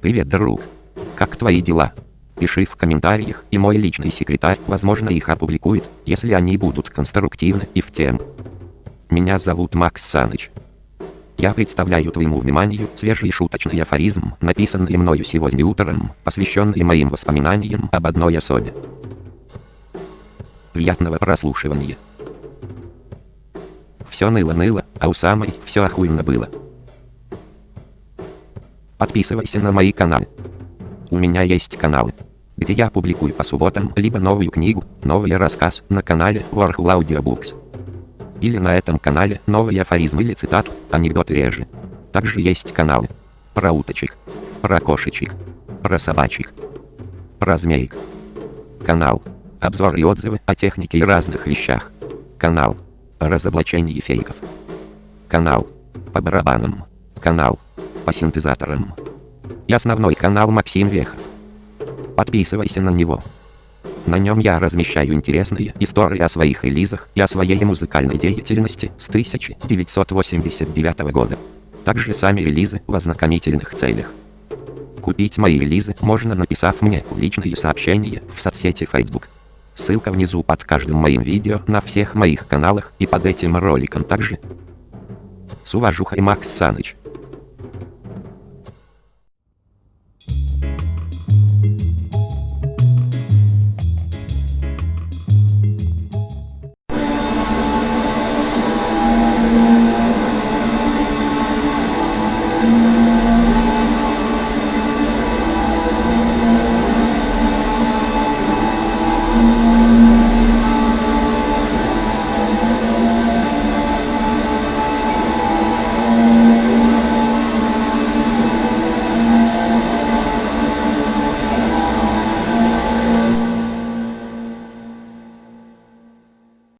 Привет, друг. Как твои дела? Пиши в комментариях, и мой личный секретарь, возможно, их опубликует, если они будут конструктивны и в тему. Меня зовут Макс Саныч. Я представляю твоему вниманию свежий шуточный афоризм, написанный мною сегодня утром, посвященный моим воспоминаниям об одной особе. Приятного прослушивания. Все ныло-ныло, а у самой все охуенно было. Подписывайся на мои каналы. У меня есть каналы, где я публикую по субботам либо новую книгу, новый рассказ на канале Warhol Audiobooks. Или на этом канале новый афоризм или цитату, анекдоты реже. Также есть каналы про уточек, про кошечек, про собачек, про змеек. Канал обзоры и отзывы о технике и разных вещах. Канал разоблачение фейков. Канал по барабанам. Канал по синтезаторам. И основной канал Максим Вехов. Подписывайся на него. На нем я размещаю интересные истории о своих релизах и о своей музыкальной деятельности с 1989 года. Также сами релизы в ознакомительных целях. Купить мои релизы можно написав мне личные сообщения в соцсети Facebook. Ссылка внизу под каждым моим видео на всех моих каналах и под этим роликом также. С уважухой Макс Саныч.